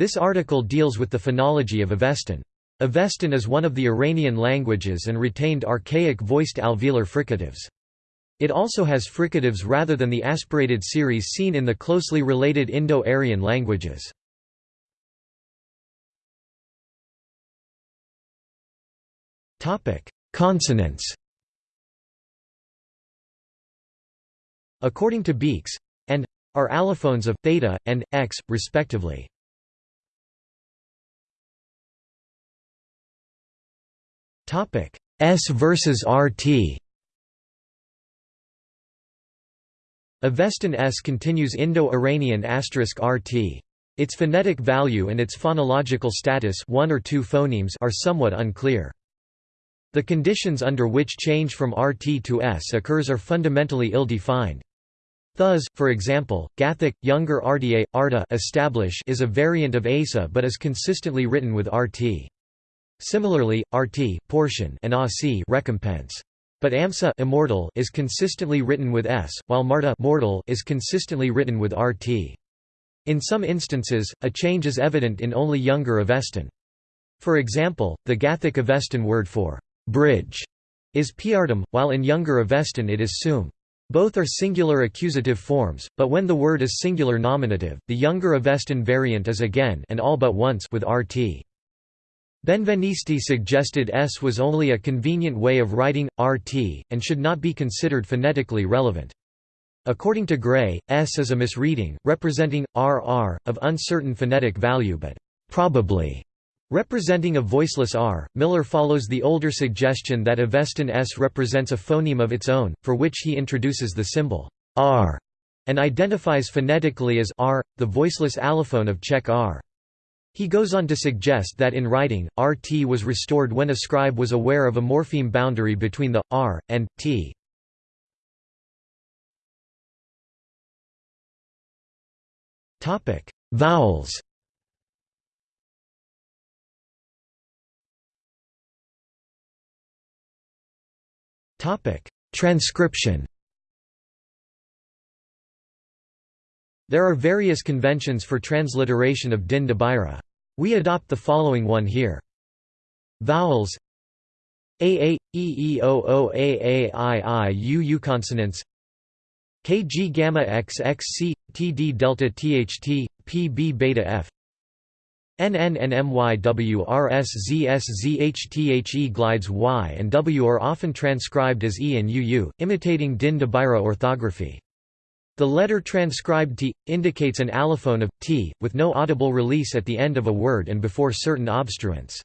This article deals with the phonology of Avestan. Avestan is one of the Iranian languages and retained archaic voiced alveolar fricatives. It also has fricatives rather than the aspirated series seen in the closely related Indo-Aryan languages. Consonants According to Beekes and are allophones of theta and x respectively. Topic S versus RT. Avestan S continues Indo-Iranian *RT. Its phonetic value and its phonological status one or two phonemes are somewhat unclear. The conditions under which change from RT to S occurs are fundamentally ill-defined. Thus, for example, Gathic, younger RDA, Arta establish is a variant of ASA but is consistently written with RT. Similarly, RT portion and AC recompense. But AMSA immortal is consistently written with S, while Marta mortal is consistently written with RT. In some instances, a change is evident in only younger Avestan. For example, the Gathic Avestan word for bridge is piartum, while in younger Avestan it is sum. Both are singular accusative forms, but when the word is singular nominative, the younger Avestan variant is again and all but once with rt. Benveniste suggested S was only a convenient way of writing, rt, and should not be considered phonetically relevant. According to Gray, S is a misreading, representing RR, of uncertain phonetic value but probably Representing a voiceless R, Miller follows the older suggestion that Avestan S represents a phoneme of its own, for which he introduces the symbol R and identifies phonetically as R, the voiceless allophone of Czech R. He goes on to suggest that in writing, RT was restored when a scribe was aware of a morpheme boundary between the R and T. Vowels Transcription. There are various conventions for transliteration of Din dabireh. We adopt the following one here. Vowels a a e e o o a a i i u u consonants k g gamma x x c t d delta t h t p b beta f NNNMYWRSZSZHTHE glides Y and W are often transcribed as E and u u, imitating Din orthography. The letter transcribed T, indicates an allophone of, T, with no audible release at the end of a word and before certain obstruents.